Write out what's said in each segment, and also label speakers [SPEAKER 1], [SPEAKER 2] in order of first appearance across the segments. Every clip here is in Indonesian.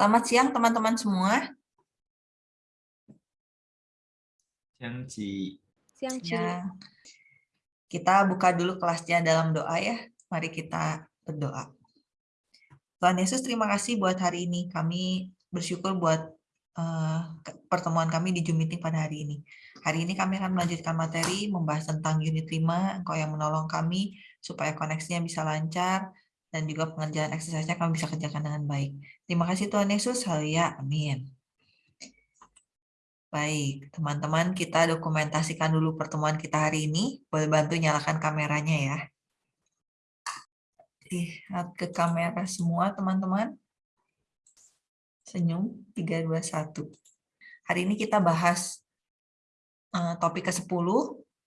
[SPEAKER 1] Selamat siang teman-teman semua.
[SPEAKER 2] Siang, Ci.
[SPEAKER 3] Siang, Ci.
[SPEAKER 1] Ya. Kita buka dulu kelasnya dalam doa ya. Mari kita berdoa. Tuhan Yesus, terima kasih buat hari ini. Kami bersyukur buat uh, pertemuan kami di Zoom Meeting pada hari ini. Hari ini kami akan melanjutkan materi, membahas tentang unit 5, Engkau yang menolong kami supaya koneksinya bisa lancar, dan juga pengerjaan exercise-nya kami bisa kerjakan dengan baik. Terima kasih Tuhan Yesus. Haleluya. Amin. Baik, teman-teman kita dokumentasikan dulu pertemuan kita hari ini. Boleh bantu nyalakan kameranya ya. Lihat ke kamera semua teman-teman. Senyum, 3, 2, 1. Hari ini kita bahas uh, topik ke-10,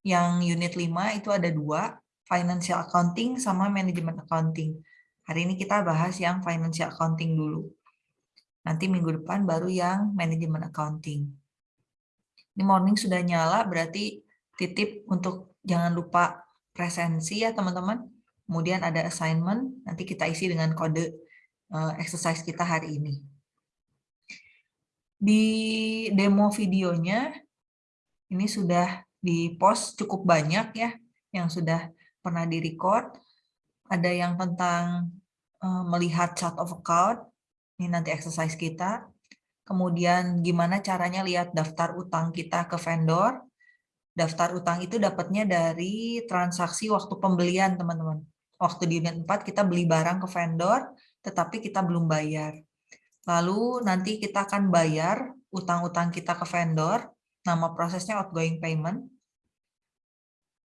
[SPEAKER 1] yang unit 5 itu ada dua, financial accounting sama management accounting. Hari ini kita bahas yang financial accounting dulu. Nanti minggu depan baru yang manajemen accounting. Ini morning sudah nyala, berarti titip untuk jangan lupa presensi ya teman-teman. Kemudian ada assignment, nanti kita isi dengan kode uh, exercise kita hari ini. Di demo videonya, ini sudah di-post cukup banyak ya, yang sudah pernah di-record ada yang tentang uh, melihat chart of account, ini nanti exercise kita. Kemudian gimana caranya lihat daftar utang kita ke vendor. Daftar utang itu dapatnya dari transaksi waktu pembelian, teman-teman. Waktu di unit 4 kita beli barang ke vendor, tetapi kita belum bayar. Lalu nanti kita akan bayar utang-utang kita ke vendor, nama prosesnya outgoing payment.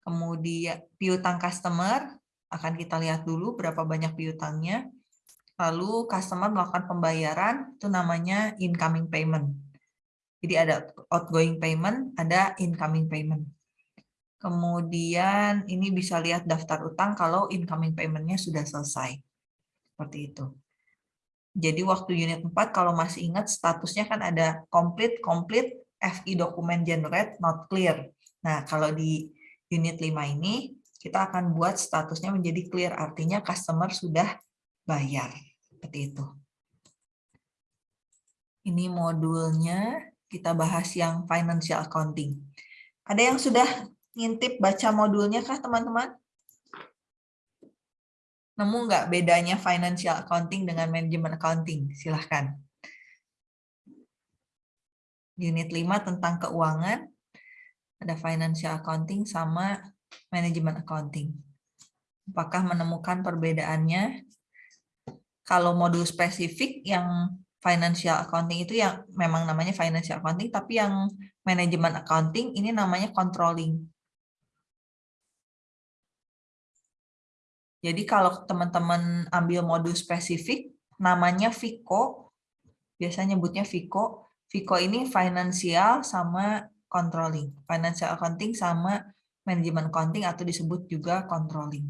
[SPEAKER 1] Kemudian piutang customer, akan kita lihat dulu berapa banyak piutangnya. Lalu customer melakukan pembayaran, itu namanya incoming payment. Jadi ada outgoing payment, ada incoming payment. Kemudian ini bisa lihat daftar utang kalau incoming payment-nya sudah selesai. Seperti itu. Jadi waktu unit 4 kalau masih ingat statusnya kan ada complete, complete, FI document generate, not clear. Nah kalau di unit 5 ini kita akan buat statusnya menjadi clear, artinya customer sudah bayar. Seperti itu. Ini modulnya, kita bahas yang financial accounting. Ada yang sudah ngintip baca modulnya kah teman-teman? Nemu nggak bedanya financial accounting dengan manajemen accounting? Silahkan. Unit 5 tentang keuangan, ada financial accounting sama manajemen accounting. Apakah menemukan perbedaannya? Kalau modul spesifik yang financial accounting itu yang memang namanya financial accounting, tapi yang manajemen accounting ini namanya controlling. Jadi kalau teman-teman ambil modul spesifik, namanya FICO, biasanya nyebutnya FICO. FICO ini financial sama controlling. Financial accounting sama manajemen accounting atau disebut juga controlling.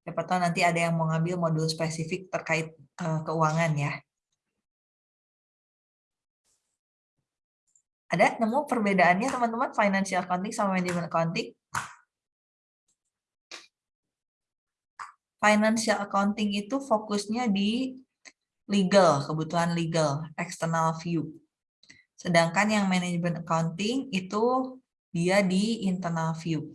[SPEAKER 1] Siapa tahu nanti ada yang mau ngambil modul spesifik terkait uh, keuangan ya. Ada nemu perbedaannya teman-teman financial accounting sama manajemen accounting? Financial accounting itu fokusnya di legal, kebutuhan legal, external view. Sedangkan yang manajemen accounting itu dia di internal view.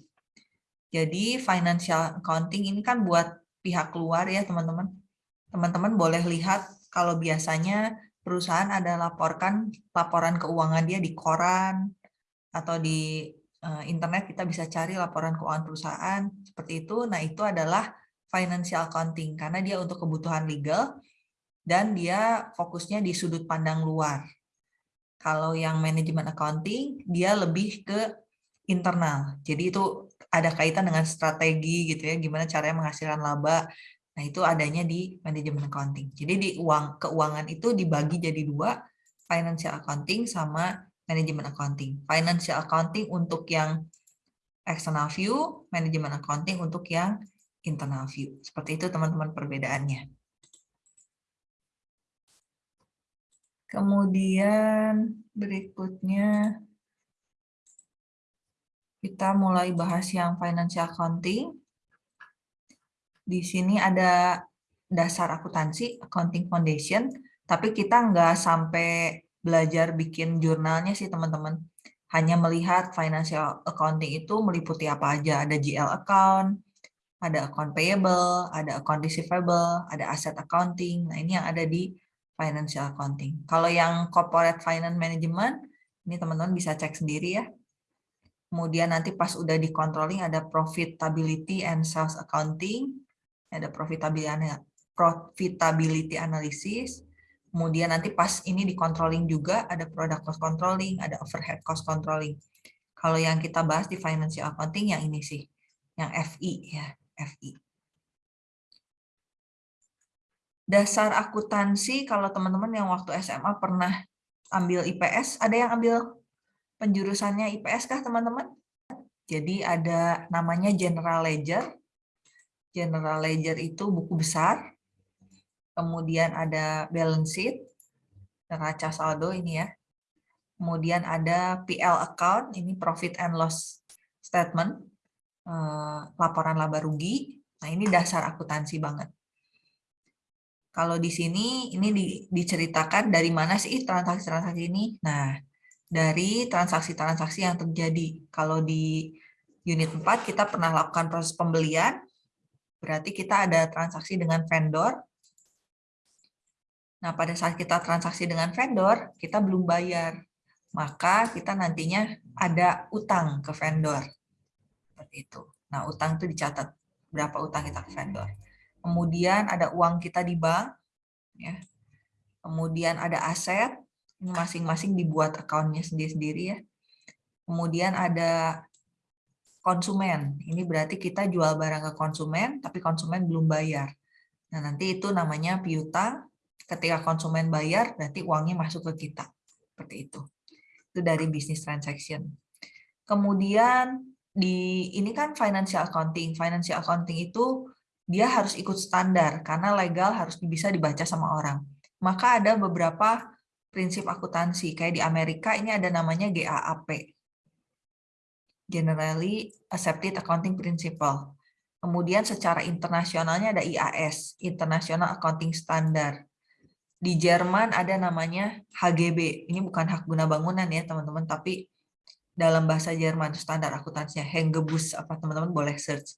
[SPEAKER 1] Jadi financial accounting ini kan buat pihak luar ya teman-teman. Teman-teman boleh lihat kalau biasanya perusahaan ada laporkan laporan keuangan dia di koran atau di eh, internet kita bisa cari laporan keuangan perusahaan seperti itu. Nah itu adalah financial accounting karena dia untuk kebutuhan legal dan dia fokusnya di sudut pandang luar. Kalau yang manajemen accounting dia lebih ke internal. Jadi itu ada kaitan dengan strategi gitu ya, gimana caranya menghasilkan laba. Nah, itu adanya di manajemen accounting. Jadi di uang keuangan itu dibagi jadi dua, financial accounting sama manajemen accounting. Financial accounting untuk yang external view, manajemen accounting untuk yang internal view. Seperti itu teman-teman perbedaannya. Kemudian berikutnya kita mulai bahas yang financial accounting. Di sini ada dasar akuntansi, accounting foundation. Tapi kita nggak sampai belajar bikin jurnalnya sih teman-teman. Hanya melihat financial accounting itu meliputi apa aja. Ada GL account, ada account payable, ada account receivable, ada asset accounting. Nah ini yang ada di financial accounting. Kalau yang corporate finance management, ini teman-teman bisa cek sendiri ya. Kemudian nanti pas udah di controlling ada profitability and sales accounting, ada profitability profitability analysis. Kemudian nanti pas ini di controlling juga ada product cost controlling, ada overhead cost controlling. Kalau yang kita bahas di financial accounting yang ini sih, yang FI ya, FI. Dasar akuntansi kalau teman-teman yang waktu SMA pernah ambil IPS, ada yang ambil penjurusannya IPS kah teman-teman? Jadi ada namanya General Ledger. General Ledger itu buku besar. Kemudian ada balance sheet, neraca saldo ini ya. Kemudian ada PL account, ini profit and loss statement, eh, laporan laba rugi. Nah ini dasar akuntansi banget. Kalau di sini ini di, diceritakan dari mana sih transaksi-transaksi ini? Nah, dari transaksi-transaksi yang terjadi. Kalau di unit 4 kita pernah lakukan proses pembelian, berarti kita ada transaksi dengan vendor. Nah, pada saat kita transaksi dengan vendor, kita belum bayar. Maka kita nantinya ada utang ke vendor. Seperti itu. Nah, utang itu dicatat berapa utang kita ke vendor kemudian ada uang kita di bank, ya. kemudian ada aset, masing-masing dibuat akunnya sendiri-sendiri ya. Kemudian ada konsumen, ini berarti kita jual barang ke konsumen, tapi konsumen belum bayar. Nah nanti itu namanya piutang, ketika konsumen bayar, berarti uangnya masuk ke kita. Seperti itu. Itu dari business transaction. Kemudian di ini kan financial accounting. Financial accounting itu dia harus ikut standar karena legal harus bisa dibaca sama orang. Maka ada beberapa prinsip akuntansi. Kayak di Amerika ini ada namanya GAAP. Generally Accepted Accounting Principle. Kemudian secara internasionalnya ada IAS, International Accounting Standard. Di Jerman ada namanya HGB. Ini bukan hak guna bangunan ya teman-teman, tapi dalam bahasa Jerman standar akuntansinya Hengebus apa teman-teman boleh search.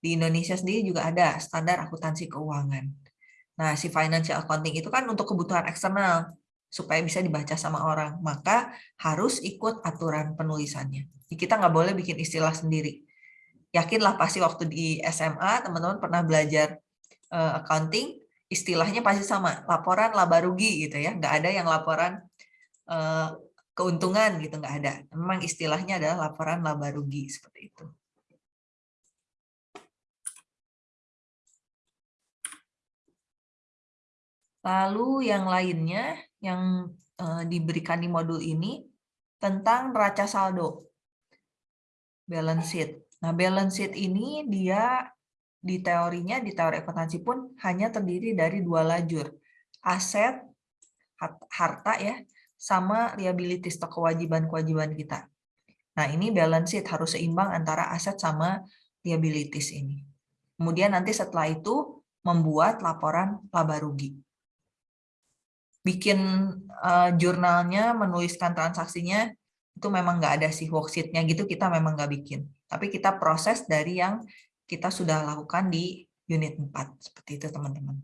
[SPEAKER 1] Di Indonesia sendiri juga ada standar akuntansi keuangan. Nah, si financial accounting itu kan untuk kebutuhan eksternal, supaya bisa dibaca sama orang. Maka harus ikut aturan penulisannya. Kita nggak boleh bikin istilah sendiri. Yakinlah pasti waktu di SMA, teman-teman pernah belajar uh, accounting, istilahnya pasti sama, laporan laba rugi gitu ya. Nggak ada yang laporan uh, keuntungan gitu, nggak ada. Memang istilahnya adalah laporan laba rugi, seperti itu. Lalu yang lainnya yang eh, diberikan di modul ini tentang neraca saldo. Balance sheet. Nah, balance sheet ini dia di teorinya, di teori akuntansi pun hanya terdiri dari dua lajur. Aset, harta ya, sama liabilities atau kewajiban-kewajiban kita. Nah, ini balance sheet harus seimbang antara aset sama liabilities ini. Kemudian nanti setelah itu membuat laporan laba rugi bikin uh, jurnalnya, menuliskan transaksinya, itu memang nggak ada sih worksheet-nya gitu, kita memang nggak bikin. Tapi kita proses dari yang kita sudah lakukan di unit 4. Seperti itu teman-teman.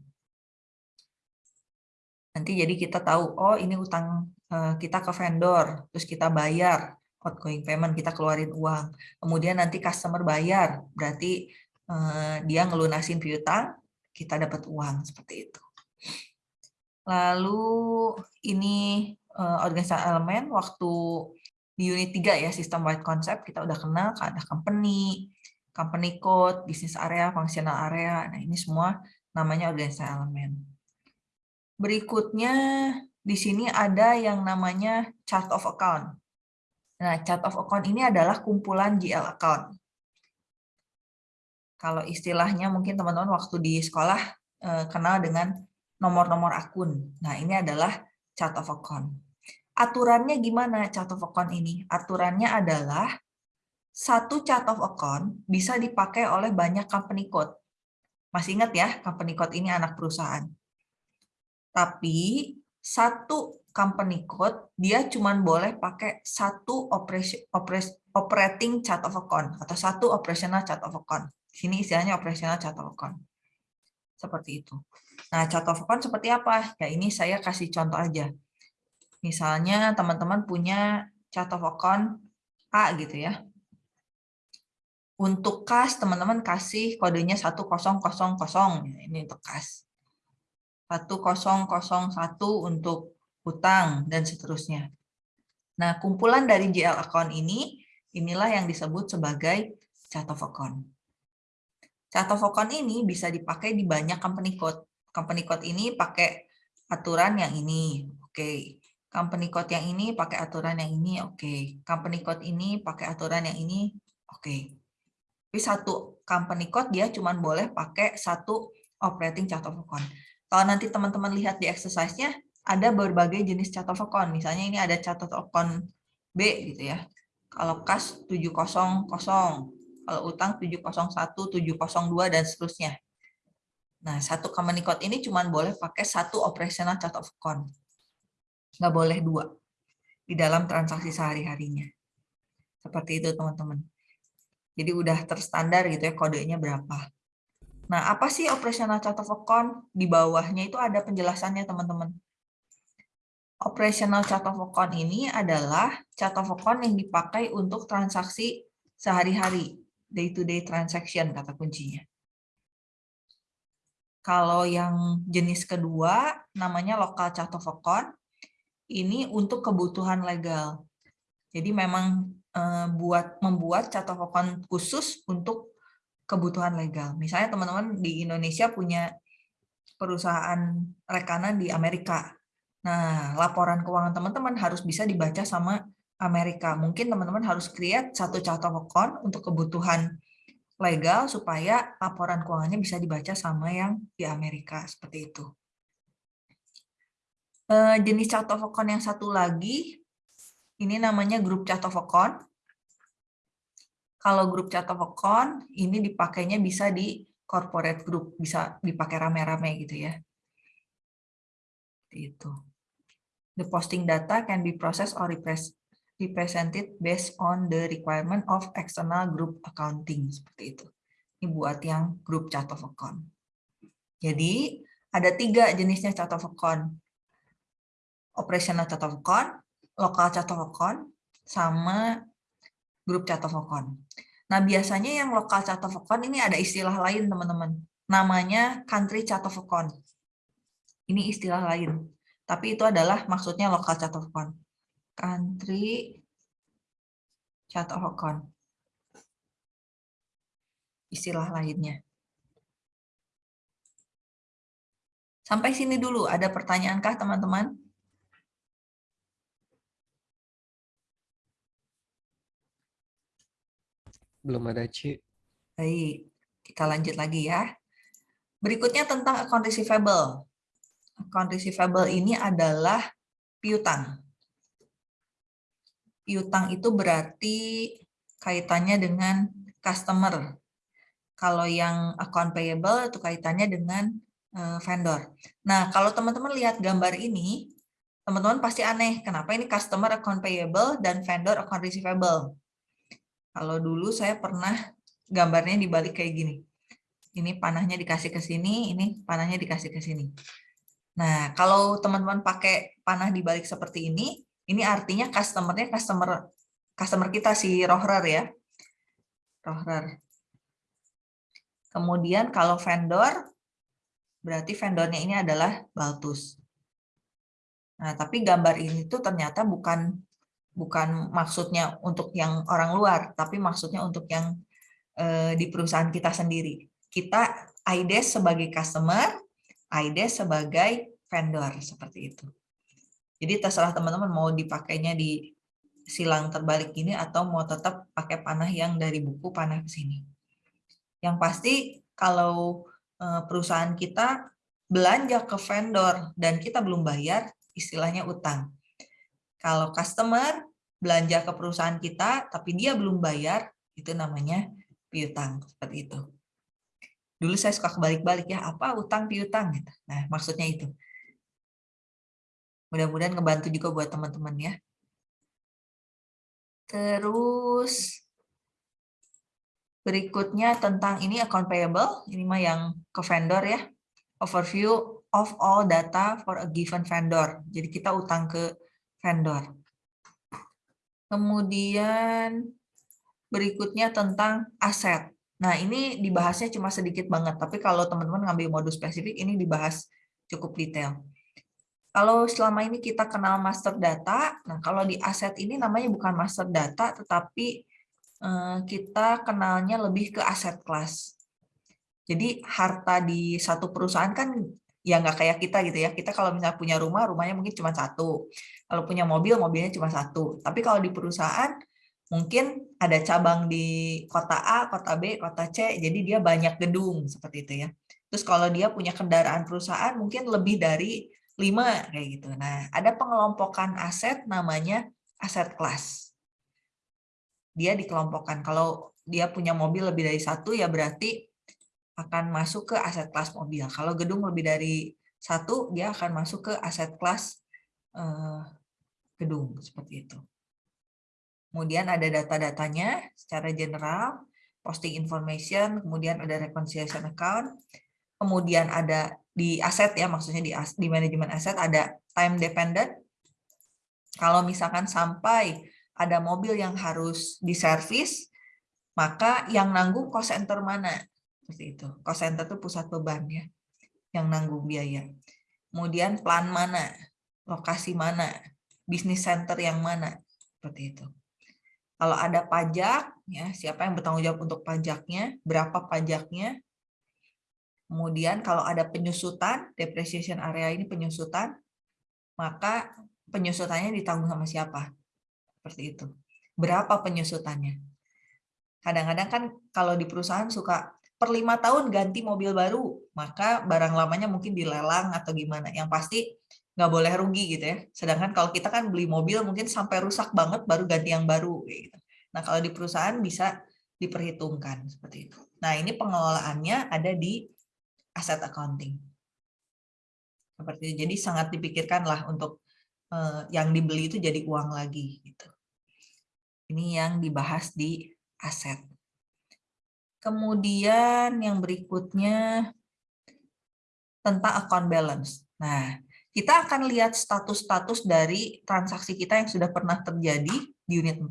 [SPEAKER 1] Nanti jadi kita tahu, oh ini utang uh, kita ke vendor, terus kita bayar, outgoing payment, kita keluarin uang. Kemudian nanti customer bayar, berarti uh, dia ngelunasin piutang, kita dapat uang, seperti itu. Lalu ini uh, organisasi elemen waktu di unit 3 ya sistem wide concept kita udah kenal ada company, company code, business area, functional area. Nah, ini semua namanya organisasi elemen. Berikutnya di sini ada yang namanya chart of account. Nah, chart of account ini adalah kumpulan GL account. Kalau istilahnya mungkin teman-teman waktu di sekolah eh, kenal dengan nomor-nomor akun. Nah, ini adalah chart of account. Aturannya gimana chart of account ini? Aturannya adalah satu chart of account bisa dipakai oleh banyak company code. Masih ingat ya, company code ini anak perusahaan. Tapi satu company code dia cuma boleh pakai satu operating chart of account atau satu operational chart of account. Sini istilahnya operational chart of account. Seperti itu. Nah, chart of seperti apa? Ya ini saya kasih contoh aja. Misalnya teman-teman punya chart of A gitu ya. Untuk kas, teman-teman kasih kodenya 1000. Ini untuk kas. 1001 untuk hutang, dan seterusnya. Nah, kumpulan dari GL account ini, inilah yang disebut sebagai chart of account. Chart of account ini bisa dipakai di banyak company code. Company code ini pakai aturan yang ini, oke. Okay. Company code yang ini pakai aturan yang ini, oke. Okay. Company code ini pakai aturan yang ini, oke. Okay. Tapi satu company code dia cuma boleh pakai satu operating chart of account. Kalau nanti teman-teman lihat di exercise-nya, ada berbagai jenis chart of account. Misalnya ini ada chart of account B gitu ya. Kalau kas 700, kalau utang 701, 702 dan seterusnya. Nah, satu company code ini cuma boleh pakai satu operational chart of account. Nggak boleh dua di dalam transaksi sehari-harinya. Seperti itu, teman-teman. Jadi udah terstandar gitu ya kodenya berapa. Nah, apa sih operational chart of account? Di bawahnya itu ada penjelasannya, teman-teman. Operational chart of account ini adalah chart of account yang dipakai untuk transaksi sehari-hari, day-to-day transaction kata kuncinya. Kalau yang jenis kedua, namanya of account, ini untuk kebutuhan legal. Jadi memang eh, buat membuat chart of account khusus untuk kebutuhan legal. Misalnya teman-teman di Indonesia punya perusahaan rekanan di Amerika. Nah, laporan keuangan teman-teman harus bisa dibaca sama Amerika. Mungkin teman-teman harus create satu chart of account untuk kebutuhan legal supaya laporan keuangannya bisa dibaca sama yang di Amerika. Seperti itu. Eh, jenis chart of account yang satu lagi, ini namanya grup chart of account. Kalau grup chart of account, ini dipakainya bisa di corporate group, bisa dipakai rame-rame gitu ya. Itu. The posting data can be processed or represented based on the requirement of external group accounting. Seperti itu. Ini buat yang group chart of account. Jadi, ada tiga jenisnya chart of account. Operational chart of account, local chart of account, sama group chart of account. Nah, biasanya yang local chart of account ini ada istilah lain, teman-teman. Namanya country chart of account. Ini istilah lain. Tapi itu adalah maksudnya local chart of account. Country of account. Istilah lainnya. Sampai sini dulu, ada pertanyaankah teman-teman?
[SPEAKER 3] Belum ada, Ci.
[SPEAKER 1] Baik, kita lanjut lagi ya. Berikutnya tentang account receivable account receivable ini adalah piutang. Piutang itu berarti kaitannya dengan customer. Kalau yang account payable itu kaitannya dengan eh, vendor. Nah, kalau teman-teman lihat gambar ini, teman-teman pasti aneh, kenapa ini customer account payable dan vendor account receivable. Kalau dulu saya pernah gambarnya dibalik kayak gini. Ini panahnya dikasih ke sini, ini panahnya dikasih ke sini. Nah, kalau teman-teman pakai panah di balik seperti ini, ini artinya customer-nya customer customer kita si Rohrer ya. Rohrer. Kemudian kalau vendor, berarti vendornya ini adalah Baltus. Nah, tapi gambar ini tuh ternyata bukan bukan maksudnya untuk yang orang luar, tapi maksudnya untuk yang eh, di perusahaan kita sendiri. Kita IDES sebagai customer, AIDE sebagai vendor seperti itu. Jadi terserah teman-teman mau dipakainya di silang terbalik ini atau mau tetap pakai panah yang dari buku panah ke sini. Yang pasti kalau eh, perusahaan kita belanja ke vendor dan kita belum bayar, istilahnya utang. Kalau customer belanja ke perusahaan kita tapi dia belum bayar, itu namanya piutang seperti itu dulu saya suka kebalik-balik ya apa utang piutang gitu. Nah maksudnya itu. Mudah-mudahan ngebantu juga buat teman-teman ya. Terus berikutnya tentang ini account payable, ini mah yang ke vendor ya. Overview of all data for a given vendor. Jadi kita utang ke vendor. Kemudian berikutnya tentang aset. Nah, ini dibahasnya cuma sedikit banget, tapi kalau teman-teman ngambil modul spesifik, ini dibahas cukup detail. Kalau selama ini kita kenal master data, nah kalau di aset ini namanya bukan master data, tetapi eh, kita kenalnya lebih ke aset kelas. Jadi harta di satu perusahaan kan ya nggak kayak kita gitu ya. Kita kalau misalnya punya rumah, rumahnya mungkin cuma satu. Kalau punya mobil, mobilnya cuma satu. Tapi kalau di perusahaan, mungkin ada cabang di kota A, kota B, kota C, jadi dia banyak gedung seperti itu ya. Terus kalau dia punya kendaraan perusahaan mungkin lebih dari lima kayak gitu. Nah, ada pengelompokan aset namanya aset kelas. Dia dikelompokkan. Kalau dia punya mobil lebih dari satu ya berarti akan masuk ke aset kelas mobil. Kalau gedung lebih dari satu dia akan masuk ke aset kelas eh, gedung seperti itu. Kemudian ada data-datanya secara general, posting information, kemudian ada reconciliation account, kemudian ada di aset ya, maksudnya di, di manajemen aset ada time dependent. Kalau misalkan sampai ada mobil yang harus diservis, maka yang nanggung cost center mana? Seperti itu. Cost center itu pusat beban ya, yang nanggung biaya. Kemudian plan mana? Lokasi mana? Bisnis center yang mana? Seperti itu. Kalau ada pajak, ya siapa yang bertanggung jawab untuk pajaknya, berapa pajaknya. Kemudian kalau ada penyusutan, depreciation area ini penyusutan, maka penyusutannya ditanggung sama siapa? Seperti itu. Berapa penyusutannya? Kadang-kadang kan kalau di perusahaan suka per lima tahun ganti mobil baru, maka barang lamanya mungkin dilelang atau gimana. Yang pasti nggak boleh rugi gitu ya. Sedangkan kalau kita kan beli mobil mungkin sampai rusak banget baru ganti yang baru gitu. Nah, kalau di perusahaan bisa diperhitungkan seperti itu. Nah, ini pengelolaannya ada di aset accounting. Seperti itu. Jadi sangat dipikirkan lah untuk eh, yang dibeli itu jadi uang lagi gitu. Ini yang dibahas di aset. Kemudian yang berikutnya tentang account balance. Nah, kita akan lihat status-status dari transaksi kita yang sudah pernah terjadi di unit 4.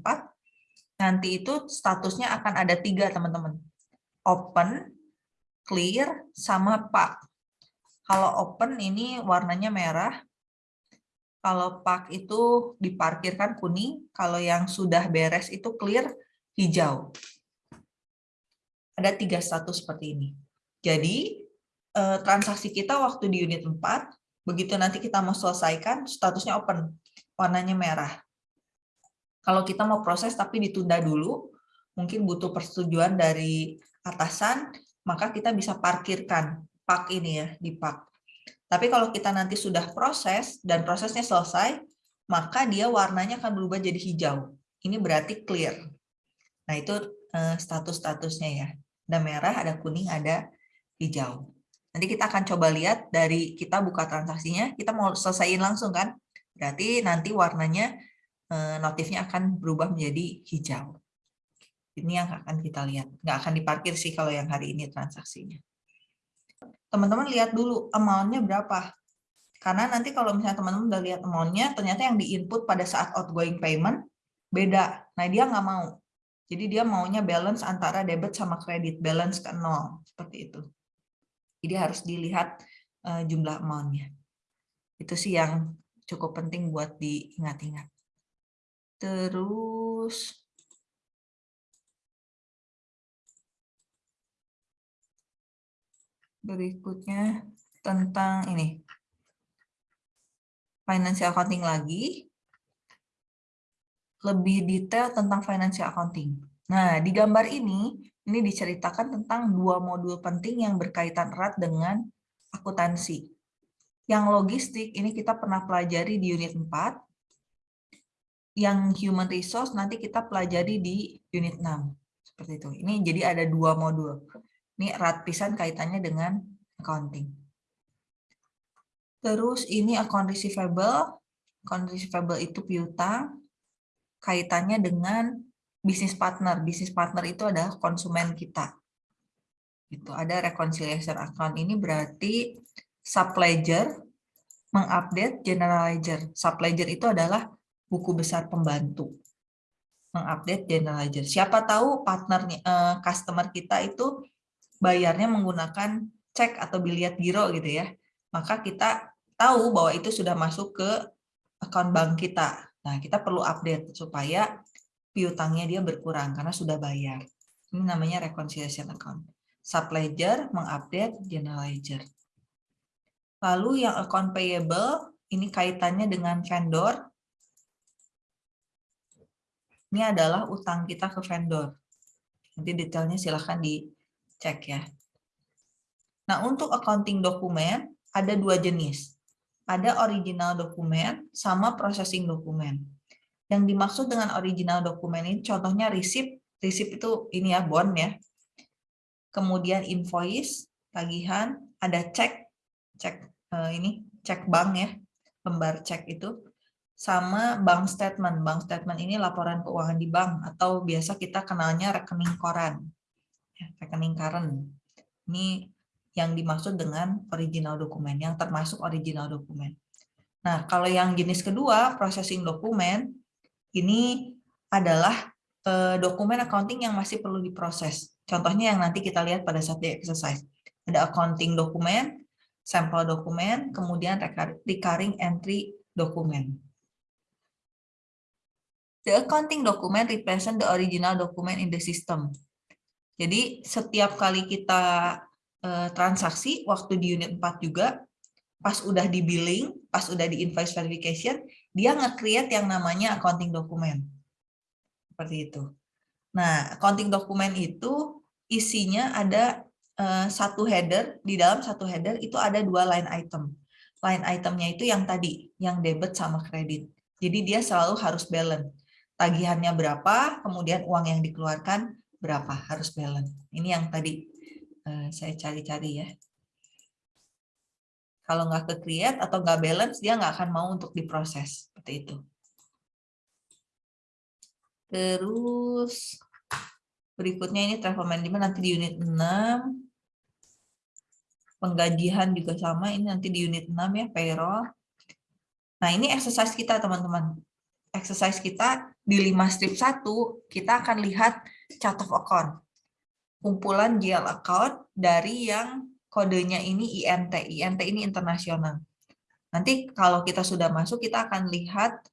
[SPEAKER 1] Nanti itu statusnya akan ada tiga, teman-teman. Open, clear, sama park. Kalau open ini warnanya merah. Kalau park itu diparkirkan kuning. Kalau yang sudah beres itu clear, hijau. Ada tiga status seperti ini. Jadi, eh, transaksi kita waktu di unit 4 Begitu nanti kita mau selesaikan, statusnya open, warnanya merah. Kalau kita mau proses tapi ditunda dulu, mungkin butuh persetujuan dari atasan, maka kita bisa parkirkan pak ini ya, di pak. Tapi kalau kita nanti sudah proses dan prosesnya selesai, maka dia warnanya akan berubah jadi hijau. Ini berarti clear. Nah, itu eh, status-statusnya ya. Ada merah, ada kuning, ada hijau. Nanti kita akan coba lihat dari kita buka transaksinya, kita mau selesaiin langsung kan? Berarti nanti warnanya eh, notifnya akan berubah menjadi hijau. Ini yang akan kita lihat. Nggak akan diparkir sih kalau yang hari ini transaksinya. Teman-teman lihat dulu amount-nya berapa. Karena nanti kalau misalnya teman-teman udah lihat amount-nya, ternyata yang di-input pada saat outgoing payment beda. Nah, dia nggak mau. Jadi dia maunya balance antara debit sama kredit, balance ke nol. Seperti itu. Jadi harus dilihat uh, jumlah amount-nya. Itu sih yang cukup penting buat diingat-ingat. Terus berikutnya tentang ini. Financial accounting lagi. Lebih detail tentang financial accounting. Nah, di gambar ini ini diceritakan tentang dua modul penting yang berkaitan erat dengan akuntansi. Yang logistik ini kita pernah pelajari di unit 4. Yang human resource nanti kita pelajari di unit 6. Seperti itu. Ini jadi ada dua modul. Ini erat pisan kaitannya dengan accounting. Terus ini account receivable. account receivable itu piutang, kaitannya dengan bisnis partner. Bisnis partner itu adalah konsumen kita. Itu ada reconciliation account ini berarti subledger mengupdate general ledger. Subledger itu adalah buku besar pembantu. Mengupdate general ledger. Siapa tahu partnernya eh, customer kita itu bayarnya menggunakan cek atau biliat giro gitu ya. Maka kita tahu bahwa itu sudah masuk ke account bank kita. Nah, kita perlu update supaya piutangnya dia berkurang karena sudah bayar. Ini namanya reconciliation account. Subledger mengupdate general ledger. Lalu yang account payable, ini kaitannya dengan vendor. Ini adalah utang kita ke vendor. Nanti detailnya silahkan dicek ya. Nah, untuk accounting dokumen ada dua jenis. Ada original dokumen sama processing dokumen. Yang dimaksud dengan original dokumen ini contohnya receipt, receipt itu ini ya bond ya. Kemudian invoice, tagihan, ada cek, cek eh, ini cek bank ya, lembar cek itu sama bank statement. Bank statement ini laporan keuangan di bank atau biasa kita kenalnya rekening koran. Ya, rekening current. Ini yang dimaksud dengan original dokumen, yang termasuk original dokumen. Nah, kalau yang jenis kedua, processing dokumen, ini adalah eh, dokumen accounting yang masih perlu diproses. Contohnya yang nanti kita lihat pada saat di exercise. Ada accounting dokumen, sampel dokumen, kemudian recurring entry dokumen. The accounting document represent the original document in the system. Jadi setiap kali kita eh, transaksi, waktu di unit 4 juga, pas udah di billing, pas udah di invoice verification, dia nge-create yang namanya accounting dokumen. Seperti itu. Nah, accounting dokumen itu isinya ada uh, satu header, di dalam satu header itu ada dua line item. Line itemnya itu yang tadi, yang debit sama kredit. Jadi dia selalu harus balance. Tagihannya berapa, kemudian uang yang dikeluarkan berapa, harus balance. Ini yang tadi uh, saya cari-cari ya. Kalau nggak ke create atau nggak balance, dia nggak akan mau untuk diproses. Seperti itu. Terus berikutnya ini travel management nanti di unit 6. Penggajian juga sama, ini nanti di unit 6 ya, payroll. Nah ini exercise kita teman-teman. Exercise kita di 5 strip 1, kita akan lihat chart of account. Kumpulan GL account dari yang kodenya ini INT. INT ini internasional. Nanti kalau kita sudah masuk, kita akan lihat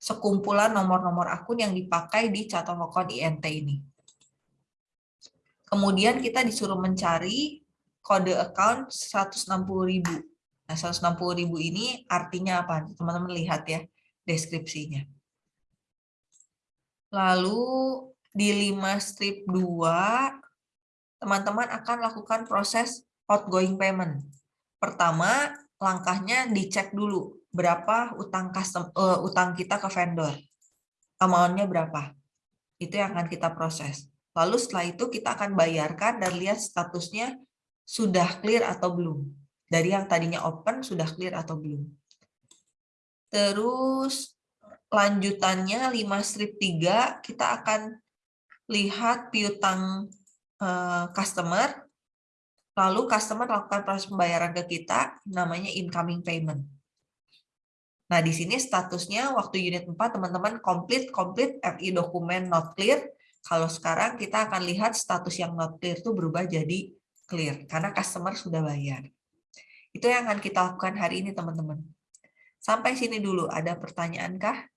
[SPEAKER 1] sekumpulan nomor-nomor akun yang dipakai di chart of account INT ini. Kemudian kita disuruh mencari kode account 160.000. Nah, 160.000 ini artinya apa? Teman-teman lihat ya deskripsinya. Lalu di 5 strip 2, teman-teman akan lakukan proses outgoing payment. Pertama, langkahnya dicek dulu berapa utang custom uh, utang kita ke vendor. Amount-nya berapa? Itu yang akan kita proses. Lalu setelah itu kita akan bayarkan dan lihat statusnya sudah clear atau belum. Dari yang tadinya open sudah clear atau belum. Terus lanjutannya 5 strip 3 kita akan lihat piutang uh, customer Lalu customer lakukan proses pembayaran ke kita, namanya incoming payment. Nah, di sini statusnya waktu unit 4 teman-teman complete, complete, FI dokumen not clear. Kalau sekarang kita akan lihat status yang not clear itu berubah jadi clear, karena customer sudah bayar. Itu yang akan kita lakukan hari ini, teman-teman. Sampai sini dulu, ada pertanyaan kah?